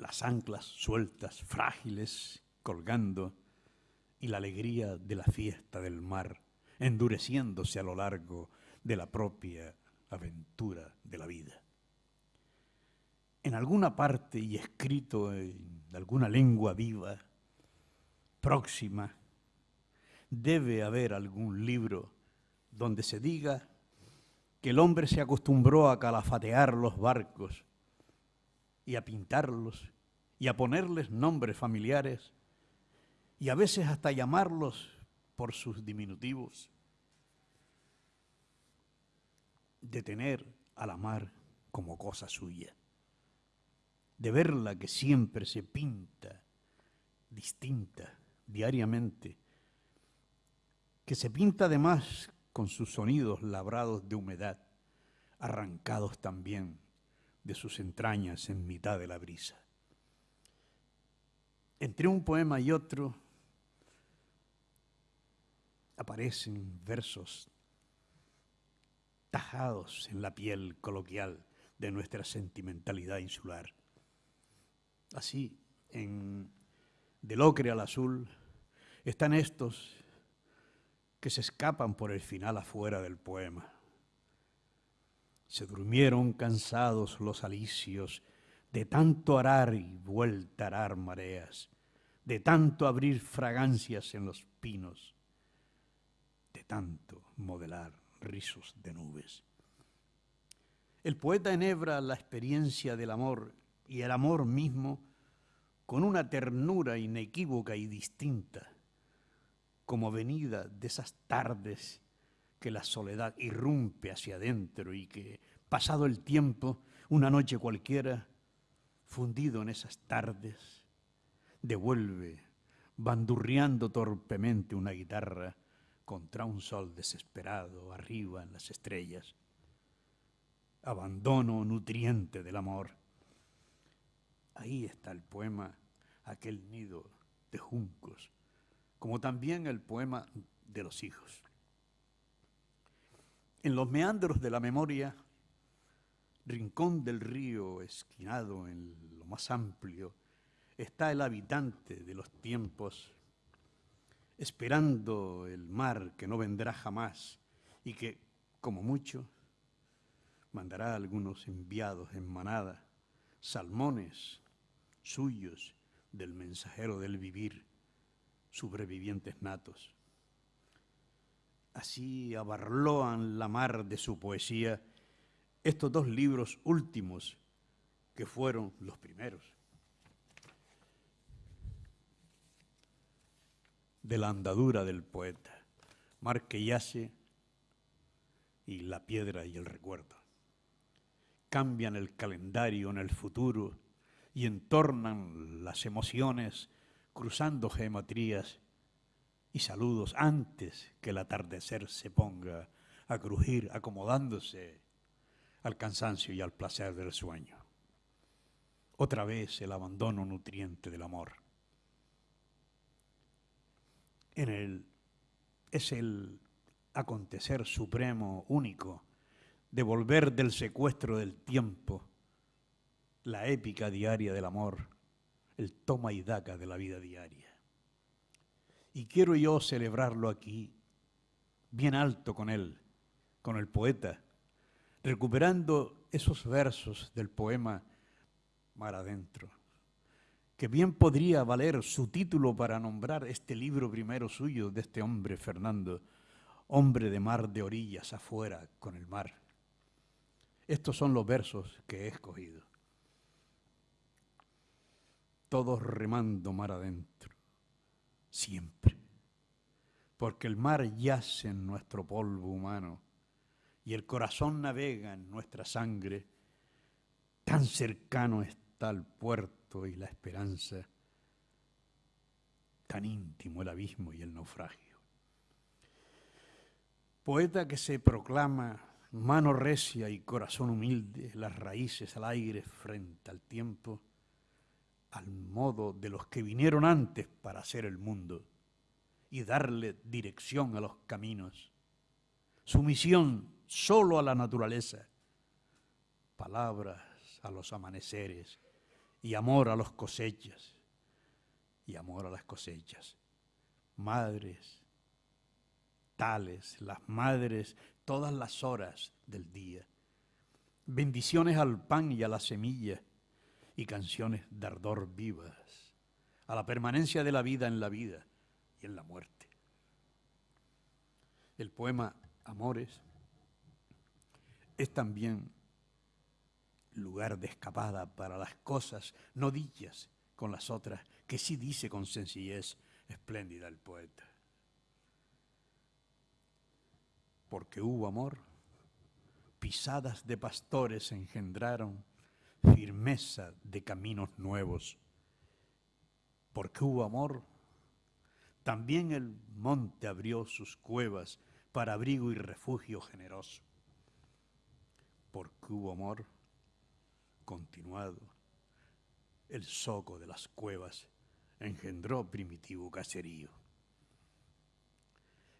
las anclas sueltas, frágiles, colgando, y la alegría de la fiesta del mar, endureciéndose a lo largo de la propia aventura de la vida. En alguna parte y escrito en alguna lengua viva, próxima, debe haber algún libro donde se diga que el hombre se acostumbró a calafatear los barcos y a pintarlos y a ponerles nombres familiares y a veces hasta llamarlos por sus diminutivos, de tener a la mar como cosa suya, de verla que siempre se pinta distinta diariamente, que se pinta además con sus sonidos labrados de humedad, arrancados también de sus entrañas en mitad de la brisa. Entre un poema y otro aparecen versos tajados en la piel coloquial de nuestra sentimentalidad insular. Así, en Del ocre al azul, están estos que se escapan por el final afuera del poema. Se durmieron cansados los alicios. De tanto arar y vuelta arar mareas, de tanto abrir fragancias en los pinos, de tanto modelar rizos de nubes. El poeta enhebra la experiencia del amor y el amor mismo con una ternura inequívoca y distinta como venida de esas tardes que la soledad irrumpe hacia adentro y que, pasado el tiempo, una noche cualquiera, fundido en esas tardes, devuelve, bandurriando torpemente una guitarra contra un sol desesperado arriba en las estrellas. Abandono nutriente del amor. Ahí está el poema, aquel nido de juncos como también el poema de los hijos. En los meandros de la memoria, rincón del río esquinado en lo más amplio, está el habitante de los tiempos, esperando el mar que no vendrá jamás y que, como mucho, mandará algunos enviados en manada, salmones suyos del mensajero del vivir, sobrevivientes natos. Así abarloan la mar de su poesía estos dos libros últimos que fueron los primeros. De la andadura del poeta, mar que yace y la piedra y el recuerdo. Cambian el calendario en el futuro y entornan las emociones cruzando geometrías y saludos antes que el atardecer se ponga a crujir, acomodándose al cansancio y al placer del sueño. Otra vez el abandono nutriente del amor. En el, es el acontecer supremo, único, de volver del secuestro del tiempo, la épica diaria del amor el toma y daca de la vida diaria. Y quiero yo celebrarlo aquí, bien alto con él, con el poeta, recuperando esos versos del poema Mar Adentro, que bien podría valer su título para nombrar este libro primero suyo de este hombre, Fernando, hombre de mar de orillas afuera con el mar. Estos son los versos que he escogido todos remando mar adentro, siempre, porque el mar yace en nuestro polvo humano y el corazón navega en nuestra sangre, tan cercano está el puerto y la esperanza, tan íntimo el abismo y el naufragio. Poeta que se proclama mano recia y corazón humilde, las raíces al aire frente al tiempo, al modo de los que vinieron antes para hacer el mundo y darle dirección a los caminos. Su misión solo a la naturaleza, palabras a los amaneceres y amor a los cosechas, y amor a las cosechas. Madres, tales, las madres, todas las horas del día. Bendiciones al pan y a la semilla, y canciones de ardor vivas, a la permanencia de la vida en la vida y en la muerte. El poema Amores es también lugar de escapada para las cosas no dichas con las otras, que sí dice con sencillez espléndida el poeta. Porque hubo amor, pisadas de pastores engendraron firmeza de caminos nuevos. Porque hubo amor, también el monte abrió sus cuevas para abrigo y refugio generoso. Porque hubo amor, continuado, el soco de las cuevas engendró primitivo caserío.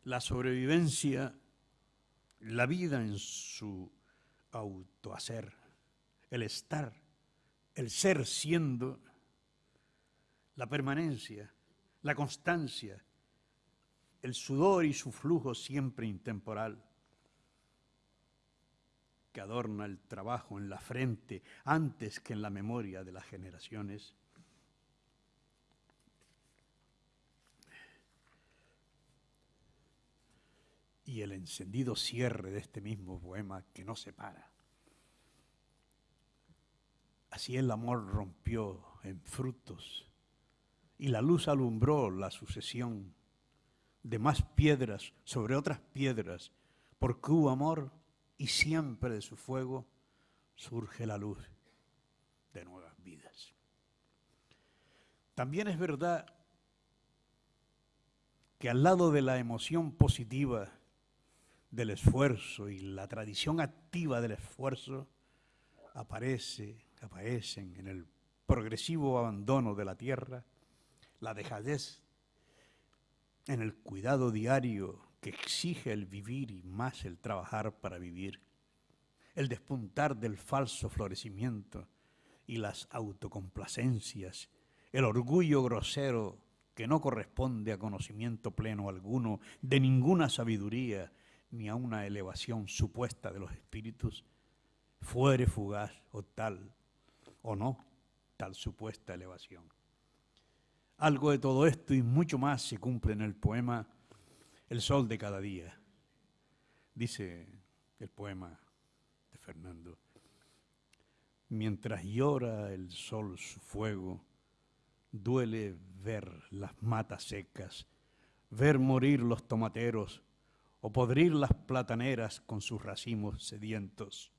La sobrevivencia, la vida en su autohacer, el estar, el ser siendo, la permanencia, la constancia, el sudor y su flujo siempre intemporal, que adorna el trabajo en la frente antes que en la memoria de las generaciones. Y el encendido cierre de este mismo poema que no se para. Así el amor rompió en frutos y la luz alumbró la sucesión de más piedras sobre otras piedras, porque hubo amor y siempre de su fuego surge la luz de nuevas vidas. También es verdad que al lado de la emoción positiva del esfuerzo y la tradición activa del esfuerzo, aparece, aparecen en el progresivo abandono de la tierra, la dejadez en el cuidado diario que exige el vivir y más el trabajar para vivir, el despuntar del falso florecimiento y las autocomplacencias, el orgullo grosero que no corresponde a conocimiento pleno alguno de ninguna sabiduría ni a una elevación supuesta de los espíritus, fuere fugaz o tal, o no, tal supuesta elevación. Algo de todo esto y mucho más se cumple en el poema el sol de cada día. Dice el poema de Fernando, mientras llora el sol su fuego, duele ver las matas secas, ver morir los tomateros o podrir las plataneras con sus racimos sedientos.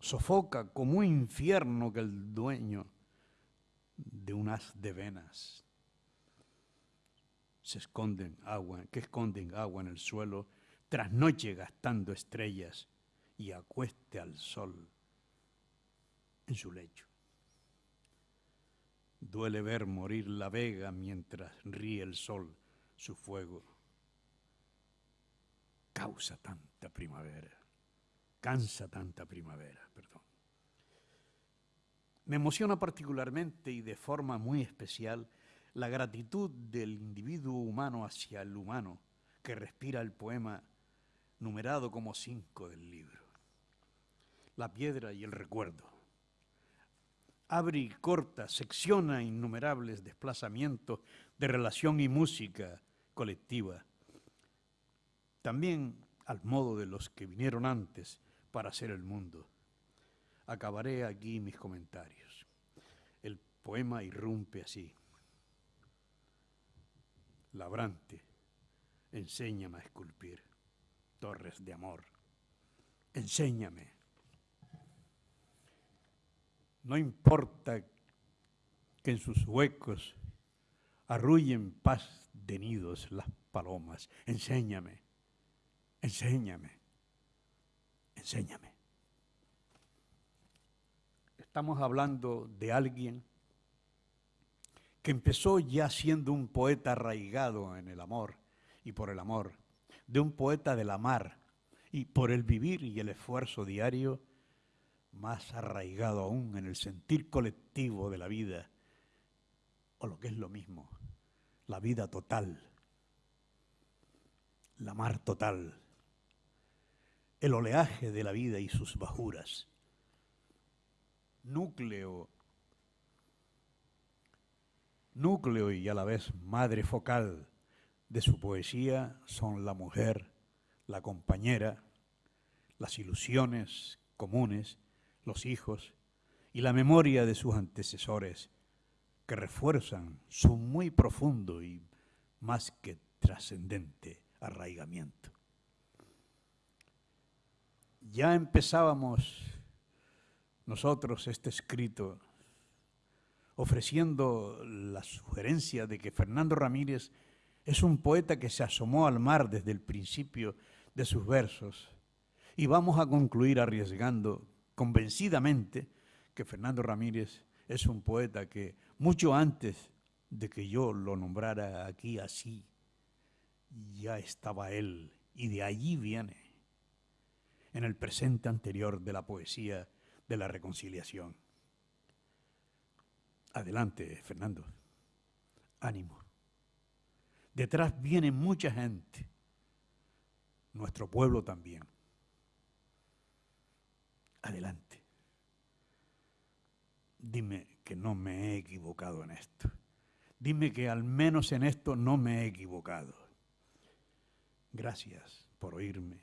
Sofoca como un infierno que el dueño de un haz de venas se esconden agua, que esconden agua en el suelo, trasnoche gastando estrellas y acueste al sol en su lecho. Duele ver morir la vega mientras ríe el sol su fuego. Causa tanta primavera, cansa tanta primavera, perdón. Me emociona particularmente y de forma muy especial la gratitud del individuo humano hacia el humano que respira el poema numerado como cinco del libro. La piedra y el recuerdo. Abre y corta, secciona innumerables desplazamientos de relación y música colectiva. También al modo de los que vinieron antes para hacer el mundo. Acabaré aquí mis comentarios. El poema irrumpe así labrante, enséñame a esculpir torres de amor. Enséñame. No importa que en sus huecos arrullen paz de nidos las palomas. Enséñame, enséñame, enséñame. Estamos hablando de alguien que empezó ya siendo un poeta arraigado en el amor y por el amor, de un poeta del amar y por el vivir y el esfuerzo diario, más arraigado aún en el sentir colectivo de la vida, o lo que es lo mismo, la vida total, la mar total, el oleaje de la vida y sus bajuras, núcleo, núcleo y a la vez madre focal de su poesía son la mujer, la compañera, las ilusiones comunes, los hijos y la memoria de sus antecesores que refuerzan su muy profundo y más que trascendente arraigamiento. Ya empezábamos nosotros este escrito ofreciendo la sugerencia de que Fernando Ramírez es un poeta que se asomó al mar desde el principio de sus versos. Y vamos a concluir arriesgando convencidamente que Fernando Ramírez es un poeta que mucho antes de que yo lo nombrara aquí así, ya estaba él y de allí viene, en el presente anterior de la poesía de la reconciliación. Adelante, Fernando. Ánimo. Detrás viene mucha gente, nuestro pueblo también. Adelante. Dime que no me he equivocado en esto. Dime que al menos en esto no me he equivocado. Gracias por oírme.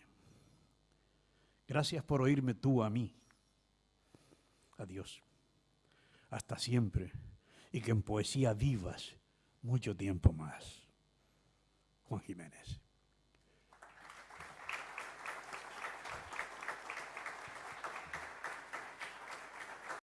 Gracias por oírme tú a mí. Adiós. Hasta siempre. Y que en poesía vivas mucho tiempo más. Juan Jiménez.